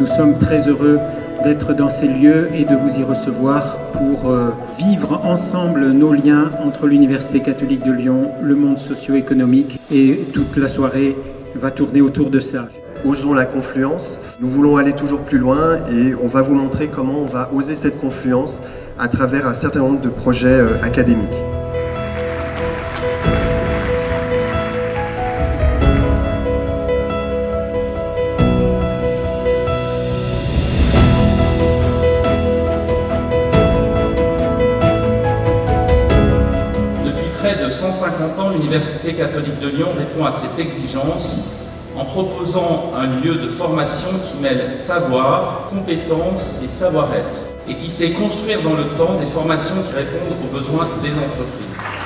Nous sommes très heureux d'être dans ces lieux et de vous y recevoir pour euh, vivre ensemble nos liens entre l'Université catholique de Lyon, le monde socio-économique et toute la soirée va tourner autour de ça. Osons la confluence. Nous voulons aller toujours plus loin et on va vous montrer comment on va oser cette confluence à travers un certain nombre de projets euh, académiques. De 150 ans, l'Université catholique de Lyon répond à cette exigence en proposant un lieu de formation qui mêle savoir, compétences et savoir-être et qui sait construire dans le temps des formations qui répondent aux besoins des entreprises.